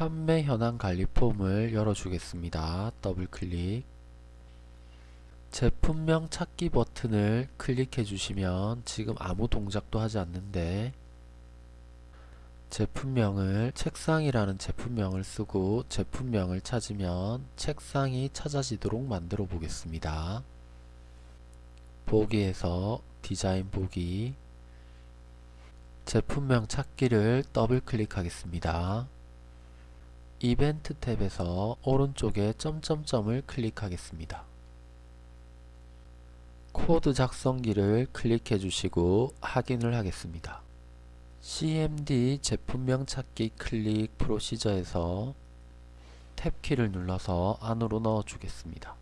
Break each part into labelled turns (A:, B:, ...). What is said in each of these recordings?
A: 판매 현황 관리 폼을 열어주겠습니다. 더블 클릭. 제품명 찾기 버튼을 클릭해 주시면 지금 아무 동작도 하지 않는데 제품명을 책상이라는 제품명을 쓰고 제품명을 찾으면 책상이 찾아지도록 만들어 보겠습니다. 보기에서 디자인 보기 제품명 찾기를 더블 클릭하겠습니다. 이벤트 탭에서 오른쪽에 점점점을 클릭하겠습니다. 코드 작성기를 클릭해 주시고 확인을 하겠습니다. CMD 제품명 찾기 클릭 프로시저에서 탭키를 눌러서 안으로 넣어 주겠습니다.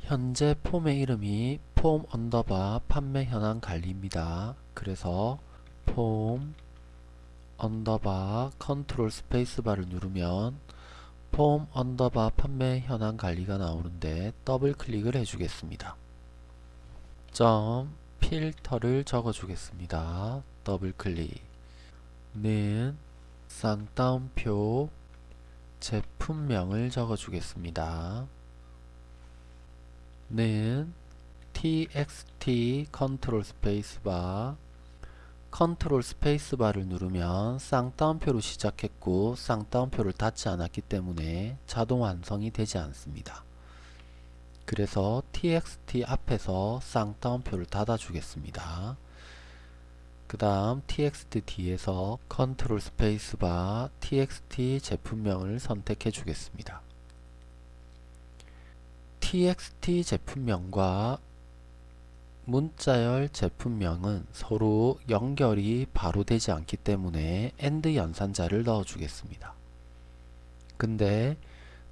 A: 현재 폼의 이름이 폼 언더바 판매 현황 관리입니다. 그래서 폼 언더바 컨트롤 스페이스바를 누르면 폼 언더바 판매 현황 관리가 나오는데 더블 클릭을 해주겠습니다. 점 필터를 적어주겠습니다. 더블 클릭 는 쌍따옴표 제품명을 적어주겠습니다. 는 txt 컨트롤 스페이스바 컨트롤 스페이스바를 누르면 쌍따옴표로 시작했고 쌍따옴표를 닫지 않았기 때문에 자동 완성이 되지 않습니다. 그래서 txt 앞에서 쌍따옴표를 닫아 주겠습니다. 그 다음 txt 뒤에서 컨트롤 스페이스바 txt 제품명을 선택해 주겠습니다. txt 제품명과 문자열 제품명은 서로 연결이 바로 되지 않기 때문에 AND 연산자를 넣어 주겠습니다. 근데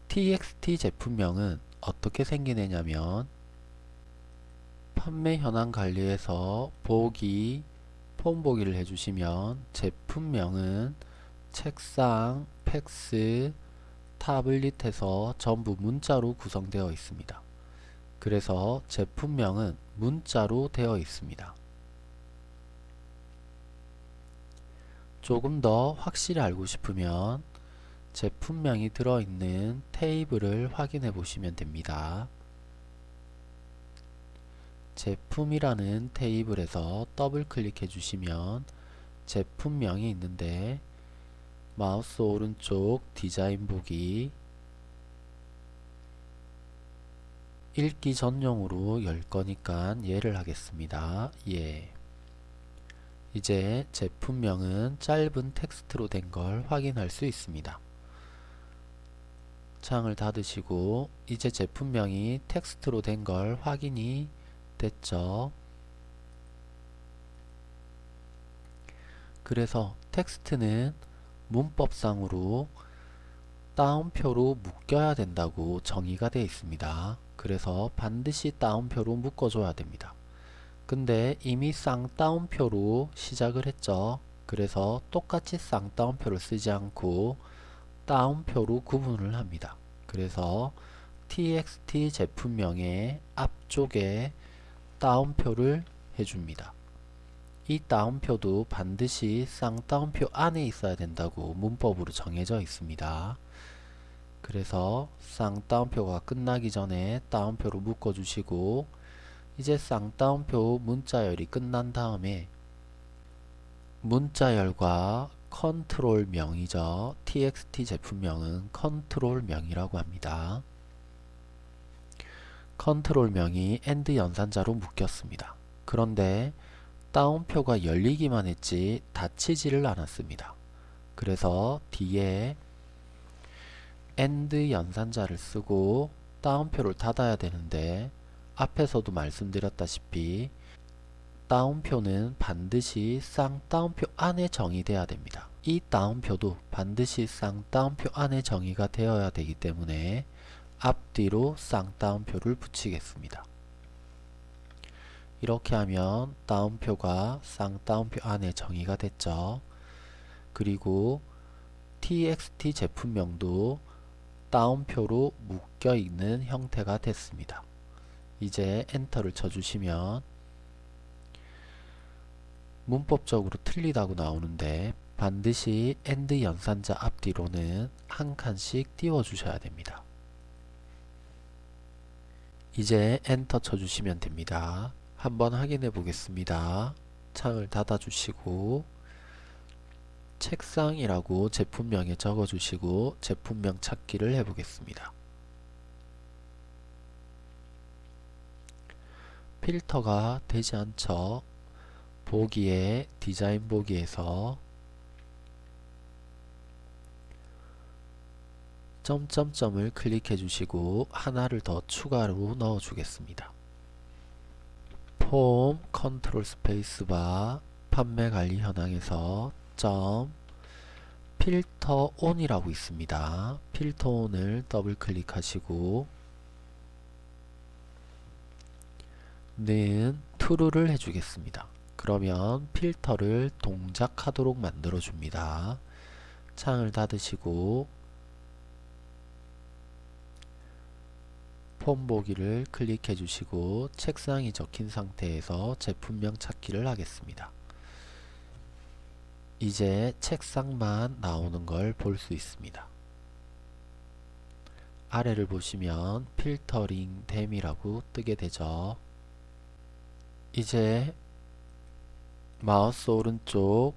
A: txt 제품명은 어떻게 생기느냐면 판매 현황 관리에서 보기 폼 보기를 해주시면 제품명은 책상, 팩스, 타블릿에서 전부 문자로 구성되어 있습니다. 그래서 제품명은 문자로 되어 있습니다. 조금 더 확실히 알고 싶으면 제품명이 들어있는 테이블을 확인해 보시면 됩니다. 제품이라는 테이블에서 더블 클릭해 주시면 제품명이 있는데 마우스 오른쪽 디자인 보기 읽기 전용으로 열 거니까 예를 하겠습니다. 예. 이제 제품명은 짧은 텍스트로 된 걸 확인할 수 있습니다. 창을 닫으시고 이제 제품명이 텍스트로 된 걸 확인이 됐죠. 그래서 텍스트는 문법상으로 따옴표로 묶여야 된다고 정의가 되어 있습니다. 그래서 반드시 따옴표로 묶어줘야 됩니다. 근데 이미 쌍따옴표로 시작을 했죠. 그래서 똑같이 쌍따옴표를 쓰지 않고 따옴표로 구분을 합니다. 그래서 txt 제품명의 앞쪽에 따옴표를 해줍니다. 이 따옴표도 반드시 쌍따옴표 안에 있어야 된다고 문법으로 정해져 있습니다. 그래서 쌍따옴표가 끝나기 전에 따옴표로 묶어주시고 이제 쌍따옴표 문자열이 끝난 다음에 문자열과 컨트롤명이죠. txt 제품명은 컨트롤명이라고 합니다. 컨트롤명이 AND 연산자로 묶였습니다. 그런데 따옴표가 열리기만 했지 닫히지를 않았습니다. 그래서 뒤에 AND 연산자를 쓰고 따옴표를 닫아야 되는데 앞에서도 말씀드렸다시피 따옴표는 반드시 쌍따옴표 안에 정의되어야 됩니다. 이 따옴표도 반드시 쌍따옴표 안에 정의가 되어야 되기 때문에 앞뒤로 쌍따옴표를 붙이겠습니다. 이렇게 하면 따옴표가 쌍따옴표 안에 정의가 됐죠. 그리고 txt 제품명도 따옴표로 묶여 있는 형태가 됐습니다. 이제 엔터를 쳐주시면 문법적으로 틀리다고 나오는데 반드시 AND 연산자 앞뒤로는 한 칸씩 띄워 주셔야 됩니다. 이제 엔터 쳐주시면 됩니다. 한번 확인해 보겠습니다. 창을 닫아 주시고 책상이라고 제품명에 적어 주시고 제품명 찾기를 해 보겠습니다. 필터가 되지 않죠. 보기에 디자인 보기에서 점점점을 클릭해 주시고 하나를 더 추가로 넣어 주겠습니다. 폼 컨트롤 스페이스바 판매 관리 현황에서 점 filter on이라고 있습니다. filter on을 더블 클릭하시고 는 true를 해주겠습니다. 그러면 필터를 동작하도록 만들어 줍니다. 창을 닫으시고 폼 보기를 클릭해 주시고 책상이 적힌 상태에서 제품명 찾기를 하겠습니다. 이제 책상만 나오는 걸 볼 수 있습니다. 아래를 보시면 필터링 댐이라고 뜨게 되죠. 이제 마우스 오른쪽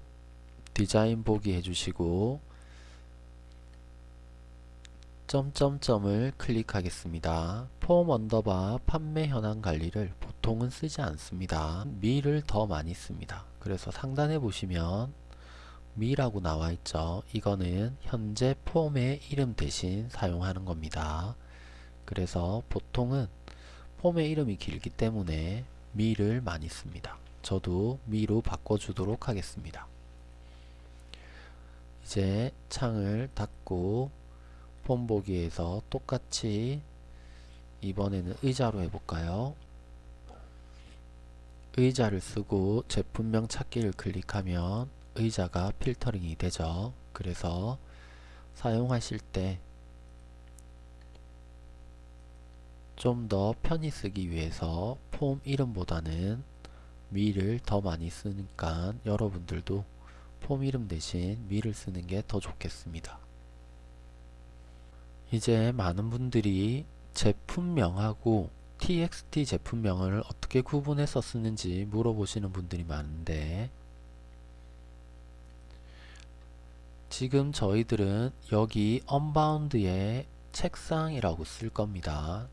A: 디자인 보기 해주시고 점점점을 클릭하겠습니다. 폼 언더바 판매 현황 관리를 보통은 쓰지 않습니다. me를 더 많이 씁니다. 그래서 상단에 보시면 me라고 나와 있죠. 이거는 현재 폼의 이름 대신 사용하는 겁니다. 그래서 보통은 폼의 이름이 길기 때문에 미를 많이 씁니다. 저도 미로 바꿔주도록 하겠습니다. 이제 창을 닫고 폼 보기에서 똑같이 이번에는 의자로 해볼까요? 의자를 쓰고 제품명 찾기를 클릭하면 의자가 필터링이 되죠. 그래서 사용하실 때 좀 더 편히 쓰기 위해서 폼 이름보다는 미를 더 많이 쓰니까 여러분들도 폼 이름 대신 미를 쓰는 게 더 좋겠습니다. 이제 많은 분들이 제품명하고 txt 제품명을 어떻게 구분해서 쓰는지 물어보시는 분들이 많은데 지금 저희들은 여기 언바운드에 책상이라고 쓸 겁니다.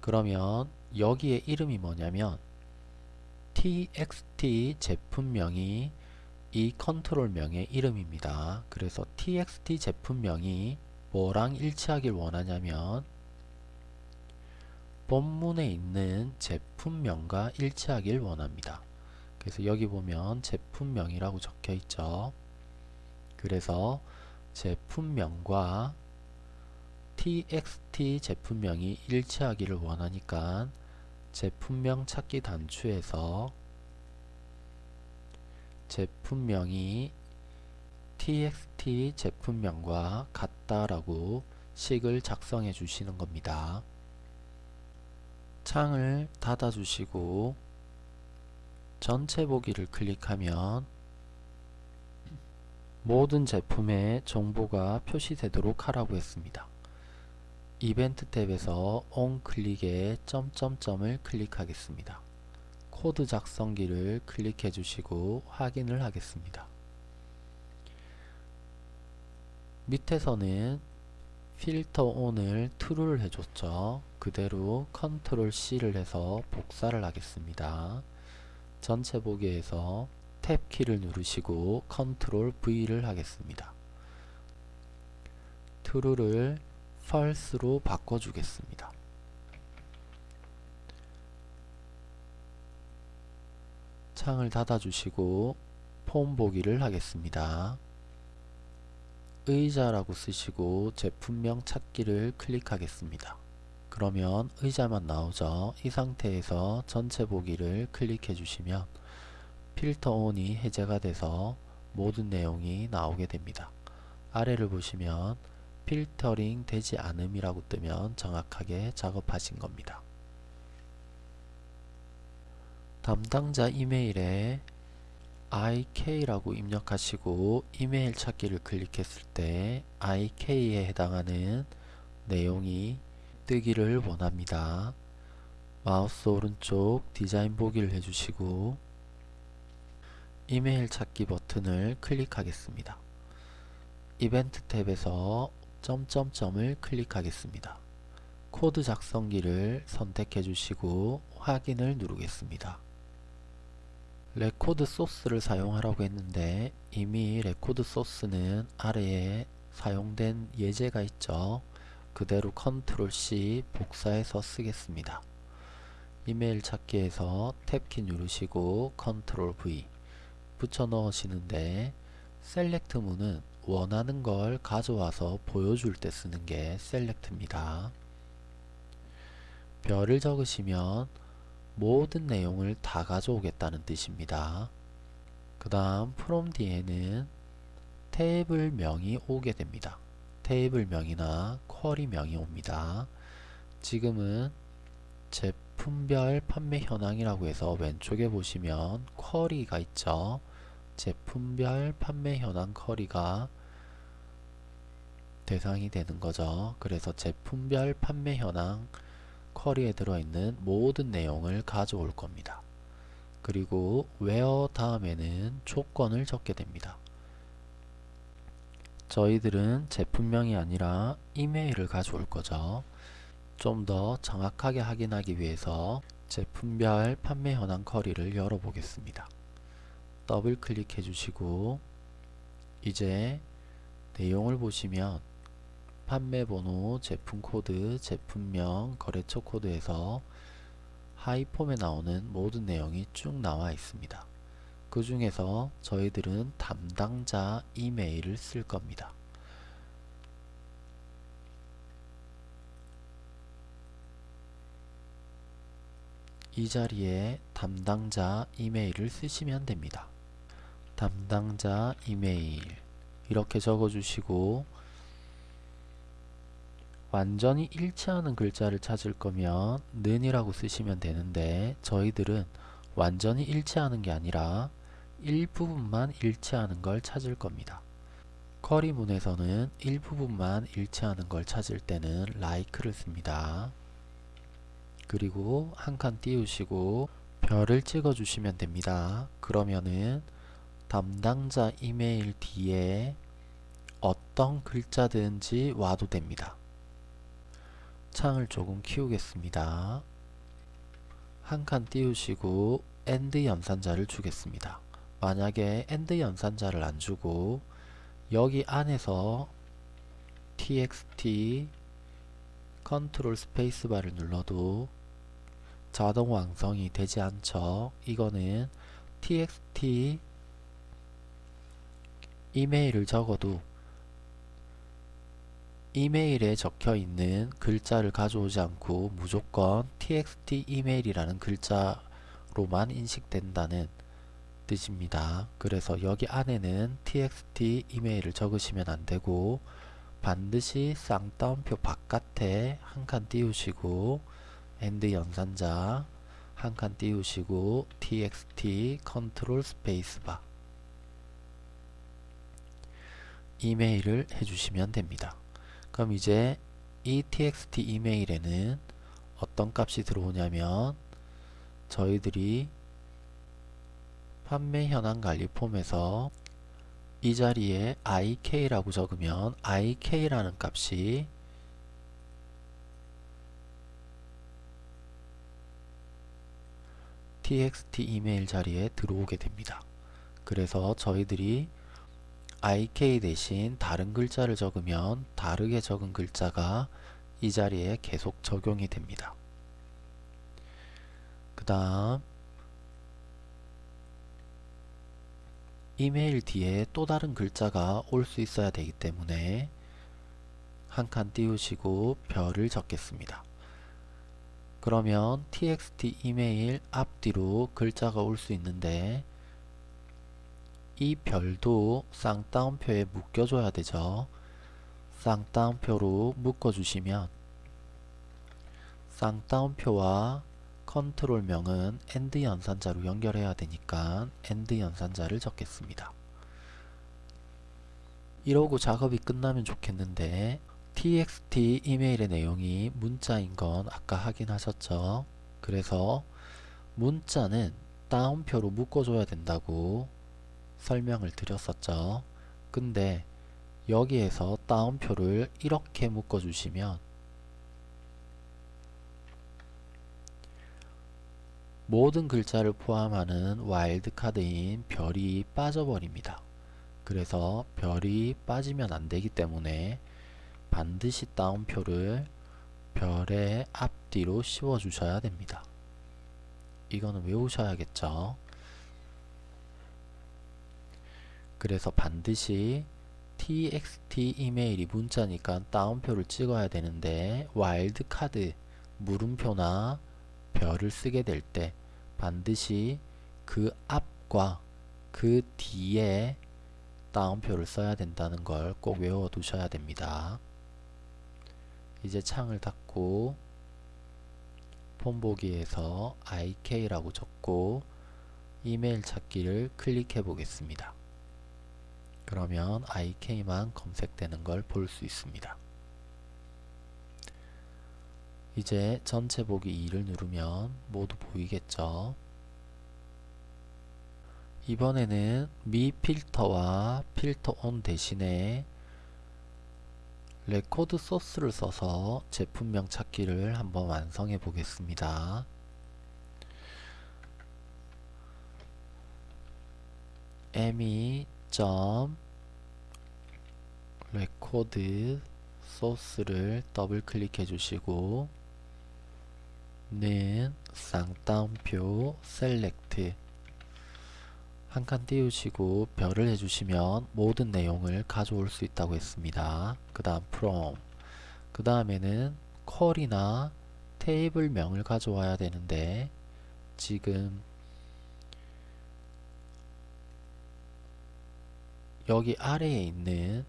A: 그러면 여기에 이름이 뭐냐면 txt 제품명이 이 컨트롤명의 이름입니다. 그래서 txt 제품명이 뭐랑 일치하길 원하냐면 본문에 있는 제품명과 일치하길 원합니다. 그래서 여기 보면 제품명이라고 적혀 있죠. 그래서 제품명과 txt 제품명이 일치하기를 원하니까 제품명 찾기 단추에서 제품명이 txt 제품명과 같다라고 식을 작성해 주시는 겁니다. 창을 닫아 주시고 전체 보기를 클릭하면 모든 제품의 정보가 표시되도록 하라고 했습니다. 이벤트 탭에서 on 클릭에 점점점을 클릭하겠습니다. 코드 작성기를 클릭해 주시고 확인을 하겠습니다. 밑에서는 filter on을 true를 해줬죠. 그대로 컨트롤 C를 해서 복사를 하겠습니다. 전체 보기에서 탭 키를 누르시고 컨트롤 V를 하겠습니다. true를 false로 바꿔주겠습니다. 창을 닫아주시고 폼 보기를 하겠습니다. 의자라고 쓰시고 제품명 찾기를 클릭하겠습니다. 그러면 의자만 나오죠. 이 상태에서 전체 보기를 클릭해 주시면 필터 온이 해제가 돼서 모든 내용이 나오게 됩니다. 아래를 보시면 필터링 되지 않음이라고 뜨면 정확하게 작업하신 겁니다. 담당자 이메일에 ik라고 입력하시고 이메일 찾기를 클릭했을 때 ik에 해당하는 내용이 뜨기를 원합니다. 마우스 오른쪽 디자인 보기를 해주시고 이메일 찾기 버튼을 클릭하겠습니다. 이벤트 탭에서 점점점을 클릭하겠습니다. 코드 작성기를 선택해 주시고 확인을 누르겠습니다. 레코드 소스를 사용하라고 했는데 이미 레코드 소스는 아래에 사용된 예제가 있죠. 그대로 컨트롤 C 복사해서 쓰겠습니다. 이메일 찾기에서 탭키 누르시고 컨트롤 V 붙여 넣으시는데 select 문은 원하는 걸 가져와서 보여줄 때 쓰는 게 select입니다. 별을 적으시면 모든 내용을 다 가져오겠다는 뜻입니다. 그 다음 from 뒤에는 테이블 명이 오게 됩니다. 테이블 명이나 쿼리 명이 옵니다. 지금은 제품별 판매 현황이라고 해서 왼쪽에 보시면 쿼리가 있죠. 제품별 판매 현황 쿼리가 대상이 되는 거죠. 그래서 제품별 판매 현황 쿼리에 들어있는 모든 내용을 가져올 겁니다. 그리고 where 다음에는 조건을 적게 됩니다. 저희들은 제품명이 아니라 이메일을 가져올 거죠. 좀 더 정확하게 확인하기 위해서 제품별 판매 현황 쿼리를 열어보겠습니다. 더블 클릭해 주시고 이제 내용을 보시면 판매 번호, 제품 코드, 제품명, 거래처 코드에서 하이폼에 나오는 모든 내용이 쭉 나와 있습니다. 그 중에서 저희들은 담당자 이메일을 쓸 겁니다. 이 자리에 담당자 이메일을 쓰시면 됩니다. 담당자 이메일 이렇게 적어주시고 완전히 일치하는 글자를 찾을 거면 는이라고 쓰시면 되는데 저희들은 완전히 일치하는 게 아니라 일부분만 일치하는 걸 찾을 겁니다. 쿼리문에서는 일부분만 일치하는 걸 찾을 때는 like를 씁니다. 그리고 한 칸 띄우시고 별을 찍어 주시면 됩니다. 그러면은 담당자 이메일 뒤에 어떤 글자든지 와도 됩니다. 창을 조금 키우겠습니다. 한 칸 띄우시고 AND 연산자를 주겠습니다. 만약에 AND 연산자를 안 주고 여기 안에서 txt 컨트롤 스페이스바를 눌러도 자동 완성이 되지 않죠. 이거는 txt 이메일을 적어도 이메일에 적혀 있는 글자를 가져오지 않고 무조건 txt 이메일이라는 글자로만 인식된다는 뜻입니다. 그래서 여기 안에는 txt 이메일을 적으시면 안되고 반드시 쌍따옴표 바깥에 한 칸 띄우시고 AND 연산자 한 칸 띄우시고 txt 컨트롤 스페이스바 이메일을 해주시면 됩니다. 그럼 이제 이 txt 이메일에는 어떤 값이 들어오냐면 저희들이 판매 현황 관리 폼에서 이 자리에 ik라고 적으면 ik라는 값이 txt 이메일 자리에 들어오게 됩니다. 그래서 저희들이 ik 대신 다른 글자를 적으면 다르게 적은 글자가 이 자리에 계속 적용이 됩니다. 그 다음 이메일 뒤에 또 다른 글자가 올 수 있어야 되기 때문에 한 칸 띄우시고 별을 적겠습니다. 그러면 txt 이메일 앞뒤로 글자가 올 수 있는데 이 별도 쌍따옴표에 묶여줘야 되죠. 쌍따옴표로 묶어주시면 쌍따옴표와 컨트롤명은 AND 연산자로 연결해야 되니까 AND 연산자를 적겠습니다. 이러고 작업이 끝나면 좋겠는데 txt 이메일의 내용이 문자인 건 아까 확인하셨죠? 그래서 문자는 따옴표로 묶어줘야 된다고 설명을 드렸었죠. 근데 여기에서 따옴표를 이렇게 묶어 주시면 모든 글자를 포함하는 와일드카드인 별이 빠져버립니다. 그래서 별이 빠지면 안되기 때문에 반드시 따옴표를 별의 앞뒤로 씌워 주셔야 됩니다. 이거는 외우셔야겠죠. 그래서 반드시 txt 이메일이 문자니까 따옴표를 찍어야 되는데 와일드카드 물음표나 별을 쓰게 될 때 반드시 그 앞과 그 뒤에 따옴표를 써야 된다는 걸 꼭 외워 두셔야 됩니다. 이제 창을 닫고 폰보기에서 ik라고 적고 이메일 찾기를 클릭해 보겠습니다. 그러면 ik만 검색되는 걸 볼 수 있습니다. 이제 전체 보기 2를 누르면 모두 보이겠죠? 이번에는 미 필터와 필터 온 대신에 레코드 소스를 써서 제품명 찾기를 한번 완성해 보겠습니다. Me 레코드 소스를 더블 클릭해 주시고 는 쌍따옴표 셀렉트. 한 칸 띄우시고 별을 해주시면 모든 내용을 가져올 수 있다고 했습니다. 그 다음 from 그 다음에는 컬이나 테이블명을 가져와야 되는데 지금 여기 아래에 있는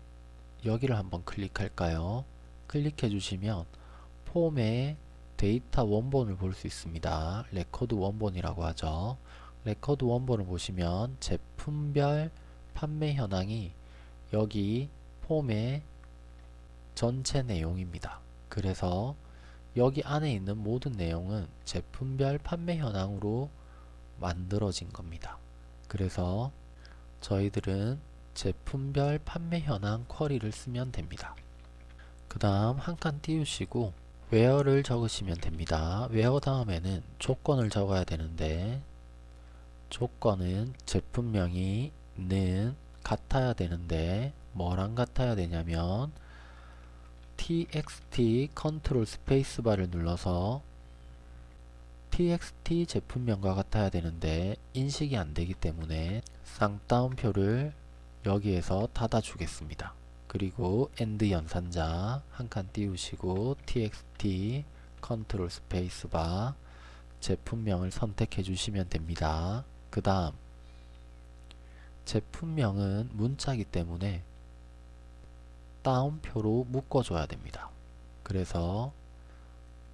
A: 여기를 한번 클릭할까요? 클릭해 주시면 폼에 데이터 원본을 볼 수 있습니다. 레코드 원본이라고 하죠. 레코드 원본을 보시면 제품별 판매 현황이 여기 폼의 전체 내용입니다. 그래서 여기 안에 있는 모든 내용은 제품별 판매 현황으로 만들어진 겁니다. 그래서 저희들은 제품별 판매 현황 쿼리를 쓰면 됩니다. 그 다음 한 칸 띄우시고 where를 적으시면 됩니다. where 다음에는 조건을 적어야 되는데 조건은 제품명이 는 같아야 되는데 뭐랑 같아야 되냐면 txt 컨트롤 스페이스바를 눌러서 txt 제품명과 같아야 되는데 인식이 안되기 때문에 쌍따옴표를 여기에서 닫아 주겠습니다. 그리고 AND 연산자 한 칸 띄우시고 txt 컨트롤 스페이스바 제품명을 선택해 주시면 됩니다. 그 다음 제품명은 문자이기 때문에 따옴표로 묶어줘야 됩니다. 그래서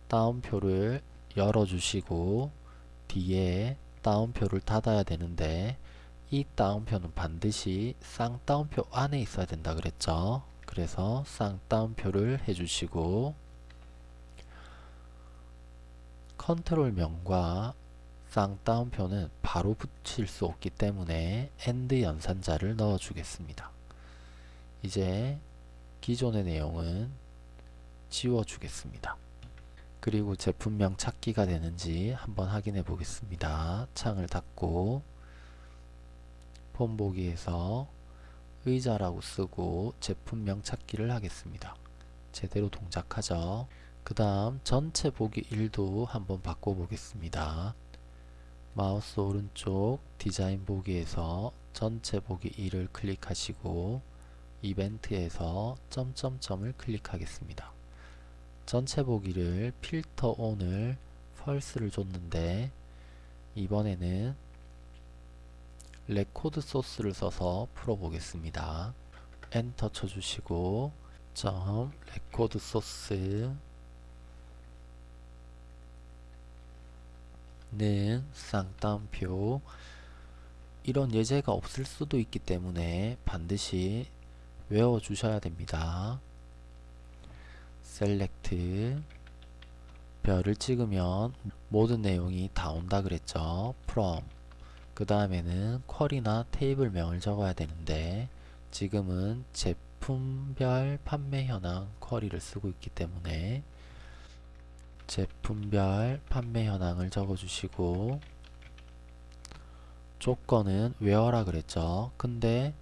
A: 따옴표를 열어주시고 뒤에 따옴표를 닫아야 되는데 이 따옴표는 반드시 쌍따옴표 안에 있어야 된다 그랬죠. 그래서 쌍따옴표를 해주시고 컨트롤 명과 쌍따옴표는 바로 붙일 수 없기 때문에 AND 연산자를 넣어 주겠습니다. 이제 기존의 내용은 지워 주겠습니다. 그리고 제품명 찾기가 되는지 한번 확인해 보겠습니다. 창을 닫고 폰보기에서 의자라고 쓰고 제품명 찾기를 하겠습니다. 제대로 동작하죠. 그 다음 전체 보기 1도 한번 바꿔보겠습니다. 마우스 오른쪽 디자인 보기에서 전체 보기 1을 클릭하시고 이벤트에서 점점점을 클릭하겠습니다. 전체 보기를 필터 온을 펄스를 줬는데 이번에는 레코드 소스를 써서 풀어보겠습니다. 엔터 쳐주시고 점 레코드 소스 는 쌍따옴표 이런 예제가 없을 수도 있기 때문에 반드시 외워 주셔야 됩니다. 셀렉트 별을 찍으면 모든 내용이 다 온다 그랬죠. from 그 다음에는 쿼리나 테이블명을 적어야 되는데 지금은 제품별 판매 현황 쿼리를 쓰고 있기 때문에 제품별 판매 현황을 적어주시고 조건은 where라 그랬죠. 근데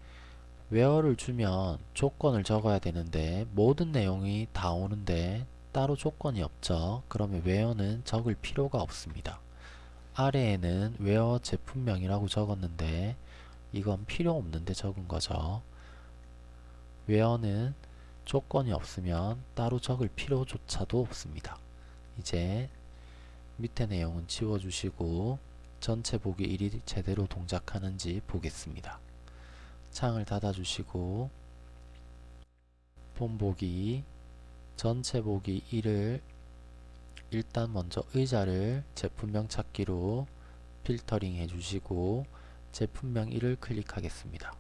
A: where를 주면 조건을 적어야 되는데 모든 내용이 다 오는데 따로 조건이 없죠. 그러면 where는 적을 필요가 없습니다. 아래에는 where 제품명이라고 적었는데 이건 필요 없는데 적은 거죠. where는 조건이 없으면 따로 적을 필요조차도 없습니다. 이제 밑에 내용은 지워주시고 전체 보기 1이 제대로 동작하는지 보겠습니다. 창을 닫아주시고 본 보기 전체 보기 1을 일단 먼저 의자를 제품명 찾기로 필터링 해주시고 제품명 1을 클릭하겠습니다.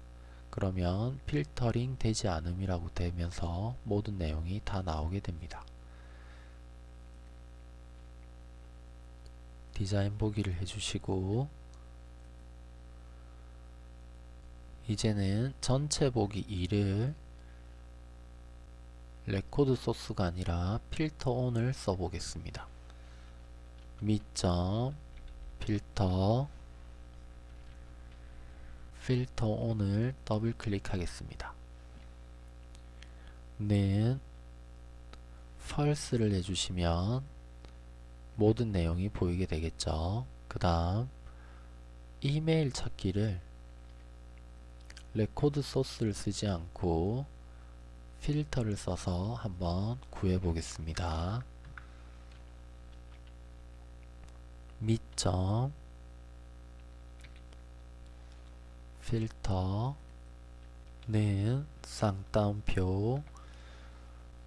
A: 그러면 필터링 되지 않음이라고 되면서 모든 내용이 다 나오게 됩니다. 디자인 보기를 해주시고 이제는 전체 보기 2를 레코드 소스가 아니라 필터 온을 써보겠습니다. 미점 필터 필터 온을 더블 클릭하겠습니다. 는 false를 해주시면 모든 내용이 보이게 되겠죠. 그 다음 이메일 찾기를 레코드 소스를 쓰지 않고 필터를 써서 한번 구해 보겠습니다. 미점 필터는 쌍따옴표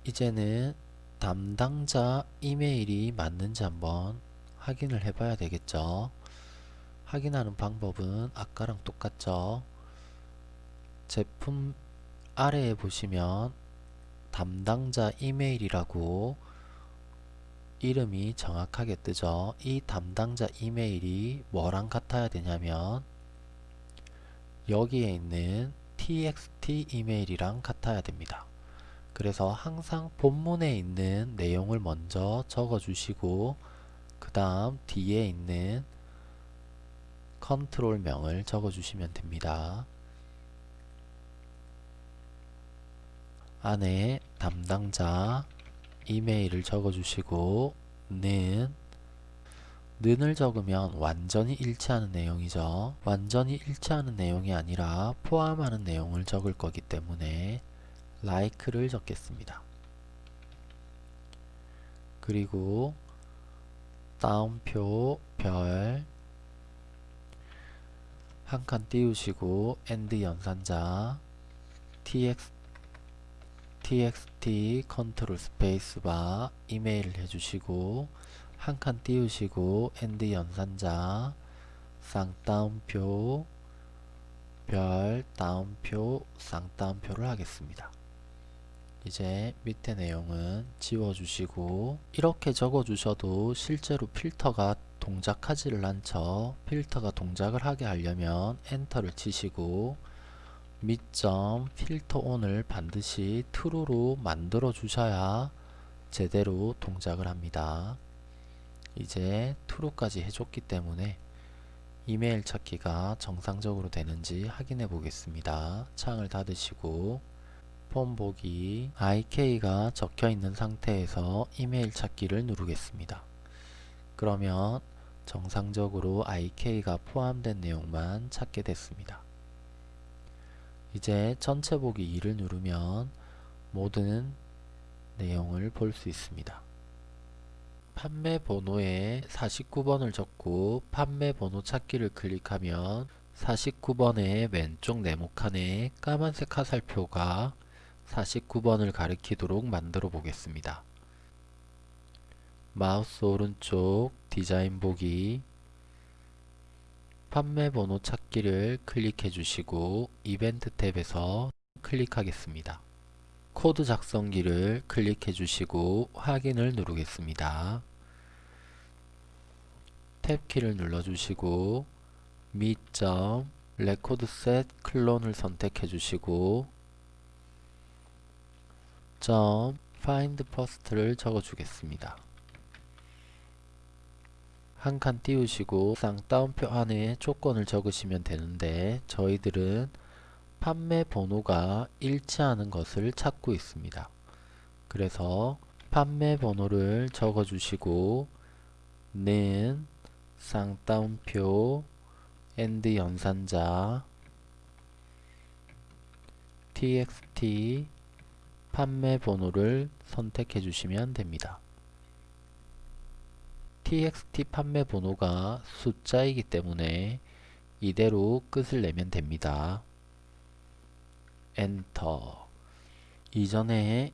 A: 이제는 담당자 이메일이 맞는지 한번 확인을 해 봐야 되겠죠. 확인하는 방법은 아까랑 똑같죠. 제품 아래에 보시면 담당자 이메일이라고 이름이 정확하게 뜨죠. 이 담당자 이메일이 뭐랑 같아야 되냐면 여기에 있는 txt 이메일이랑 같아야 됩니다. 그래서 항상 본문에 있는 내용을 먼저 적어 주시고 그 다음 뒤에 있는 컨트롤 명을 적어 주시면 됩니다. 안에 담당자 이메일을 적어 주시고 는 는을 적으면 완전히 일치하는 내용이죠. 완전히 일치하는 내용이 아니라 포함하는 내용을 적을 거기 때문에 like를 적겠습니다. 그리고 다운표 별 한 칸 띄우시고 and 연산자 tx txt 컨트롤 스페이스바 이메일을 해주시고 한 칸 띄우시고 and 연산자 쌍따옴표 별 따옴표 쌍따옴표를 하겠습니다. 이제 밑에 내용은 지워주시고 이렇게 적어주셔도 실제로 필터가 동작하지를 않죠. 필터가 동작을 하게 하려면 엔터를 치시고 밑점 필터 온을 반드시 true로 만들어 주셔야 제대로 동작을 합니다. 이제 true까지 해줬기 때문에 이메일 찾기가 정상적으로 되는지 확인해 보겠습니다. 창을 닫으시고 폰 보기 IK가 적혀 있는 상태에서 이메일 찾기를 누르겠습니다. 그러면 정상적으로 IK가 포함된 내용만 찾게 됐습니다. 이제 전체 보기 2를 누르면 모든 내용을 볼 수 있습니다. 판매 번호에 49번을 적고 판매 번호 찾기를 클릭하면 49번의 왼쪽 네모칸에 까만색 화살표가 49번을 가리키도록 만들어 보겠습니다. 마우스 오른쪽 디자인 보기 판매 번호 찾기를 클릭해 주시고 이벤트 탭에서 클릭하겠습니다. 코드 작성기를 클릭해 주시고 확인을 누르겠습니다. 탭키를 눌러 주시고 미점 레코드셋 클론을 선택해 주시고 점 find first를 적어 주겠습니다. 한 칸 띄우시고 쌍따옴표 안에 조건을 적으시면 되는데 저희들은 판매 번호가 일치하는 것을 찾고 있습니다. 그래서 판매 번호를 적어 주시고 는 쌍따옴표 and 연산자 txt 판매 번호를 선택해 주시면 됩니다. Txt 판매 번호가 숫자이기 때문에 이대로 끝을 내면 됩니다. 엔터 이전에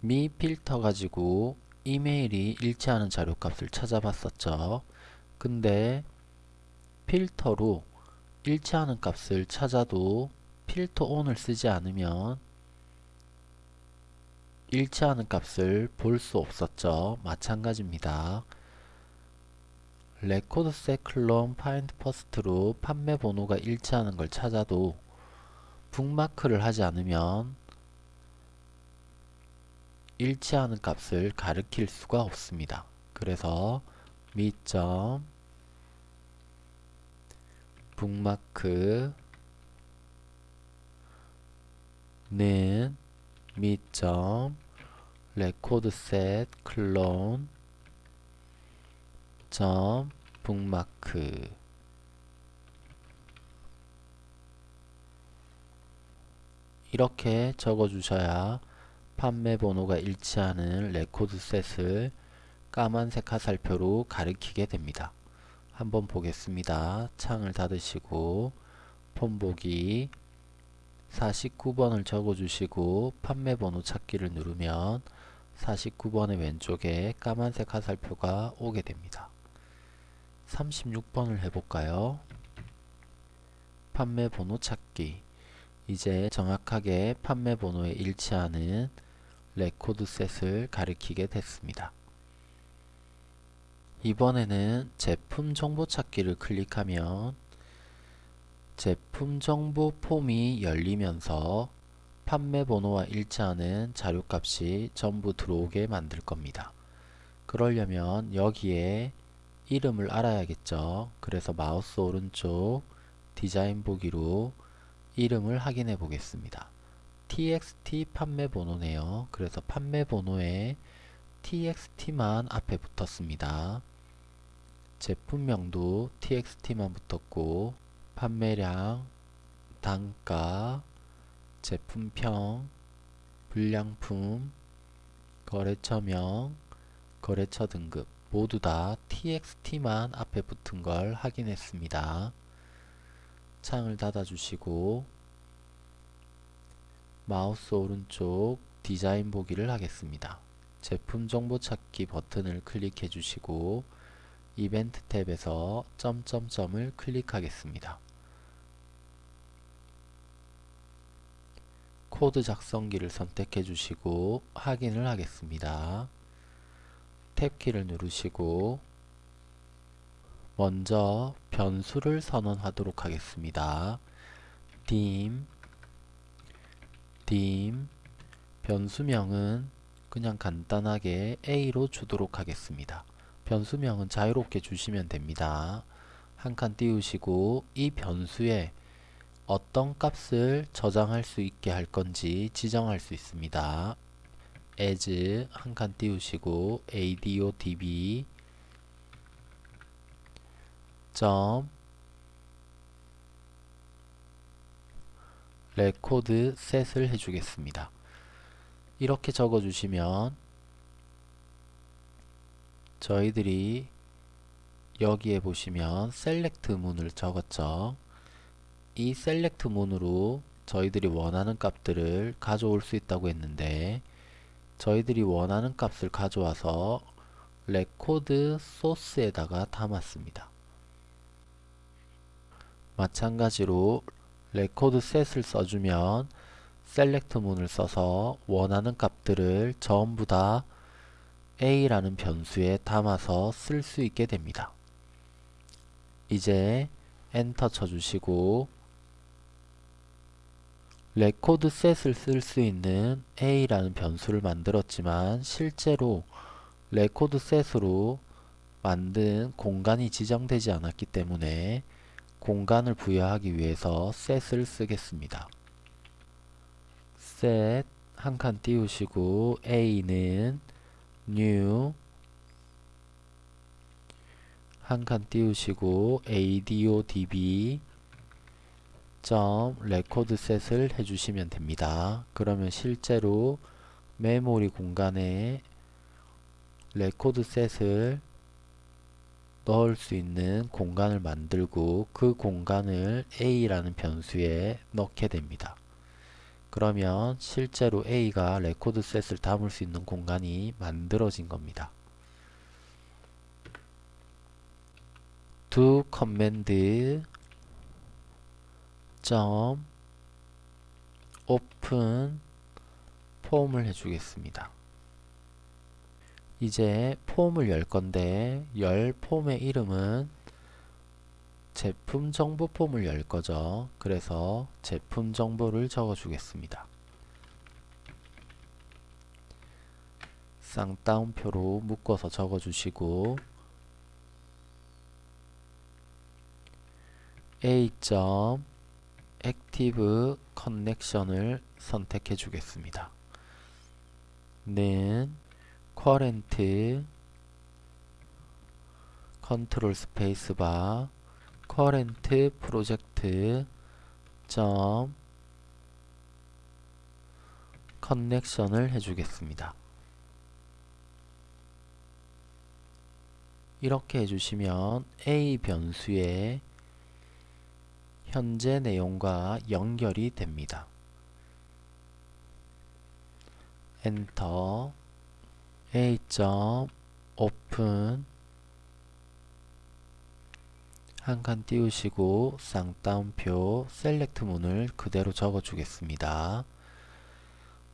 A: 미 필터 가지고 이메일이 일치하는 자료값을 찾아봤었죠. 근데 필터로 일치하는 값을 찾아도 필터 on을 쓰지 않으면 일치하는 값을 볼 수 없었죠. 마찬가지입니다. 레코드 세클론 파인드 퍼스트로 판매 번호가 일치하는 걸 찾아도 북마크를 하지 않으면 일치하는 값을 가리킬 수가 없습니다. 그래서 미점 북마크는 미점 recordset clone 점 북마크 이렇게 적어 주셔야 판매 번호가 일치하는 recordset을 까만색 화살표로 가리키게 됩니다. 한번 보겠습니다. 창을 닫으시고 폼 보기 49번을 적어주시고 판매 번호 찾기를 누르면 49번의 왼쪽에 까만색 화살표가 오게 됩니다. 36번을 해볼까요? 판매 번호 찾기 이제 정확하게 판매 번호에 일치하는 recordset을 가리키게 됐습니다. 이번에는 제품 정보 찾기를 클릭하면 제품 정보 폼이 열리면서 판매 번호와 일치하는 자료값이 전부 들어오게 만들 겁니다. 그러려면 여기에 이름을 알아야겠죠. 그래서 마우스 오른쪽 디자인 보기로 이름을 확인해 보겠습니다. txt 판매 번호네요. 그래서 판매 번호에 txt만 앞에 붙었습니다. 제품명도 txt만 붙었고 판매량, 단가, 제품평, 불량품, 거래처명, 거래처 등급 모두 다 txt만 앞에 붙은 걸 확인했습니다. 창을 닫아주시고 마우스 오른쪽 디자인 보기를 하겠습니다. 제품 정보 찾기 버튼을 클릭해 주시고 이벤트 탭에서 점점점을 클릭하겠습니다. 코드 작성기를 선택해 주시고 확인을 하겠습니다. 탭키를 누르시고 먼저 변수를 선언하도록 하겠습니다. dim dim 변수명은 그냥 간단하게 a로 주도록 하겠습니다. 변수명은 자유롭게 주시면 됩니다. 한 칸 띄우시고 이 변수에 어떤 값을 저장할 수 있게 할 건지 지정할 수 있습니다. As 한 칸 띄우시고 adodb 점 recordset을 해주겠습니다. 이렇게 적어주시면 저희들이 여기에 보시면 select 문을 적었죠. 이 select 문으로 저희들이 원하는 값들을 가져올 수 있다고 했는데 저희들이 원하는 값을 가져와서 record source에다가 담았습니다. 마찬가지로 recordset을 써주면 select 문을 써서 원하는 값들을 전부 다 a라는 변수에 담아서 쓸 수 있게 됩니다. 이제 엔터 쳐주시고 recordset을 쓸 수 있는 a라는 변수를 만들었지만 실제로 recordset으로 만든 공간이 지정되지 않았기 때문에 공간을 부여하기 위해서 set을 쓰겠습니다. set 한칸 띄우시고 a는 new 한 칸 띄우시고 adodb 점 recordset을 해주시면 됩니다. 그러면 실제로 메모리 공간에 recordset을 넣을 수 있는 공간을 만들고 그 공간을 a라는 변수에 넣게 됩니다. 그러면 실제로 a가 recordset을 담을 수 있는 공간이 만들어진 겁니다. do command 점 open 폼을 해주겠습니다. 이제 폼을 열 건데 열 폼의 이름은 제품 정보 폼을 열 거죠. 그래서 제품 정보를 적어 주겠습니다. 쌍따옴표로 묶어서 적어 주시고 a. active connection을 선택해 주겠습니다. 는 current 컨트롤 스페이스바 current project 점 커넥션을 해주겠습니다. 이렇게 해주시면 A 변수에 현재 내용과 연결이 됩니다. 엔터 a. open 한 칸 띄우시고 쌍따옴표 select 문을 그대로 적어 주겠습니다.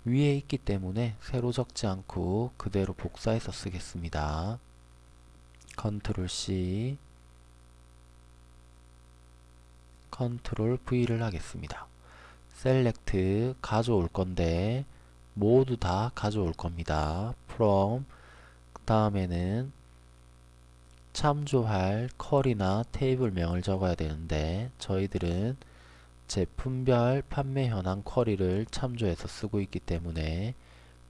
A: 위에 있기 때문에 새로 적지 않고 그대로 복사해서 쓰겠습니다. 컨트롤 C 컨트롤 V를 하겠습니다. select 가져올 건데 모두 다 가져올 겁니다. from 그 다음에는 참조할 쿼리나 테이블명을 적어야 되는데 저희들은 제품별 판매 현황 쿼리를 참조해서 쓰고 있기 때문에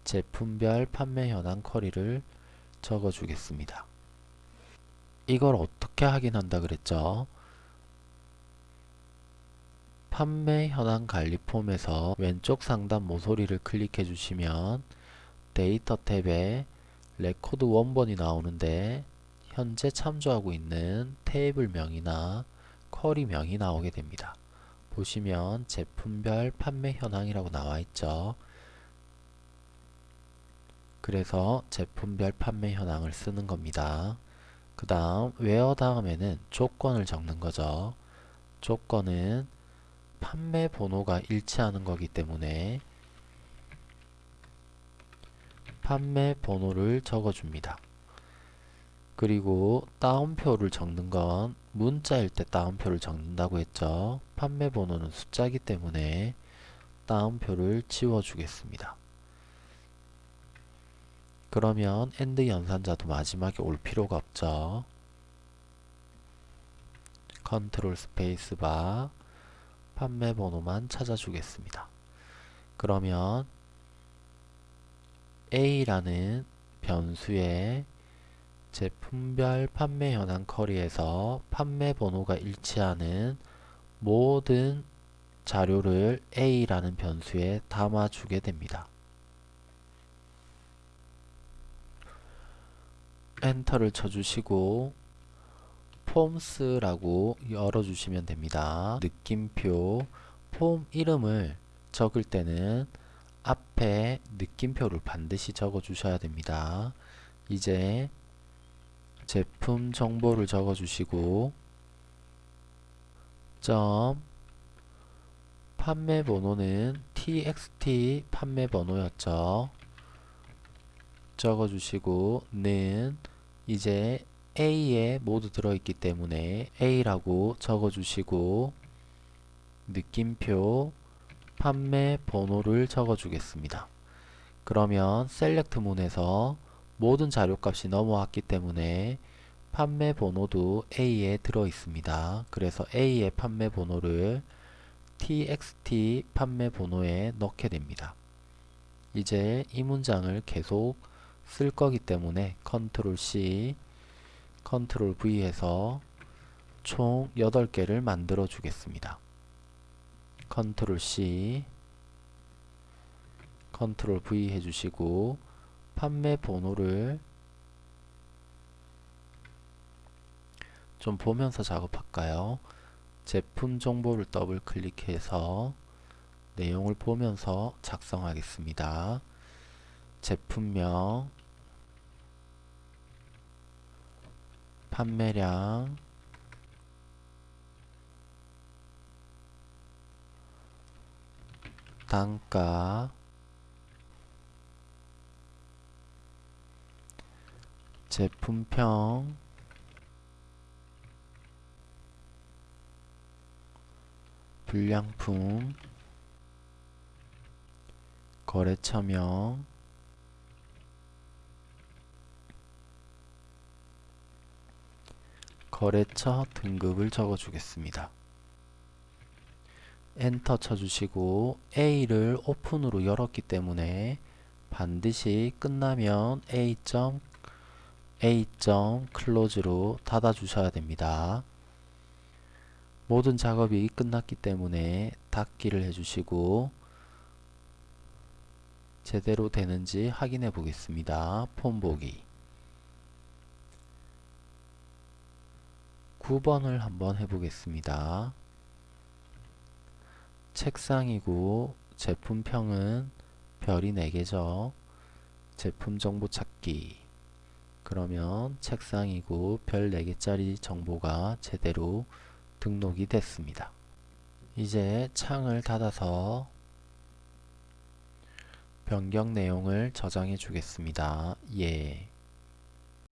A: 제품별 판매 현황 쿼리를 적어 주겠습니다. 이걸 어떻게 확인한다 그랬죠? 판매 현황 관리 폼에서 왼쪽 상단 모서리를 클릭해 주시면 데이터 탭에 레코드 원본이 나오는데 현재 참조하고 있는 테이블명이나 쿼리명이 나오게 됩니다. 보시면 제품별 판매 현황이라고 나와 있죠. 그래서 제품별 판매 현황을 쓰는 겁니다. 그 다음 웨어 다음에는 조건을 적는 거죠. 조건은 판매 번호가 일치하는 거기 때문에 판매 번호를 적어줍니다. 그리고 따옴표를 적는 건 문자일 때 따옴표를 적는다고 했죠. 판매 번호는 숫자이기 때문에 따옴표를 지워주겠습니다. 그러면 and 연산자도 마지막에 올 필요가 없죠. 컨트롤 스페이스바 판매 번호만 찾아주겠습니다. 그러면 A라는 변수에 제품별 판매 현황 쿼리에서 판매 번호가 일치하는 모든 자료를 A라는 변수에 담아주게 됩니다. 엔터를 쳐주시고 폼스라고 열어주시면 됩니다. 느낌표 폼 이름을 적을 때는 앞에 느낌표를 반드시 적어 주셔야 됩니다. 이제 제품 정보를 적어 주시고 점 판매 번호는 txt 판매 번호였죠. 적어 주시고 는 이제 A에 모두 들어있기 때문에 A라고 적어주시고 느낌표 판매 번호를 적어주겠습니다. 그러면 select 문에서 모든 자료값이 넘어왔기 때문에 판매 번호도 A에 들어있습니다. 그래서 A의 판매 번호를 txt 판매 번호에 넣게 됩니다. 이제 이 문장을 계속 쓸 거기 때문에 컨트롤 C, 컨트롤 V 해서 총 8개를 만들어 주겠습니다. 컨트롤 C, 컨트롤 V 해주시고 판매 번호를 좀 보면서 작업할까요? 제품 정보를 더블 클릭해서 내용을 보면서 작성하겠습니다. 제품명 판매량. 단가. 제품평. 불량품. 거래처명 거래처 등급을 적어주겠습니다. 엔터 쳐주시고 A를 오픈으로 열었기 때문에 반드시 끝나면 A. A. close로 닫아주셔야 됩니다. 모든 작업이 끝났기 때문에 닫기를 해주시고 제대로 되는지 확인해 보겠습니다. 폼 보기 9번을 한번 해보겠습니다. 책상이고 제품평은 별이 4개죠. 제품 정보 찾기 그러면 책상이고 별 4개짜리 정보가 제대로 등록이 됐습니다. 이제 창을 닫아서 변경 내용을 저장해 주겠습니다. 예.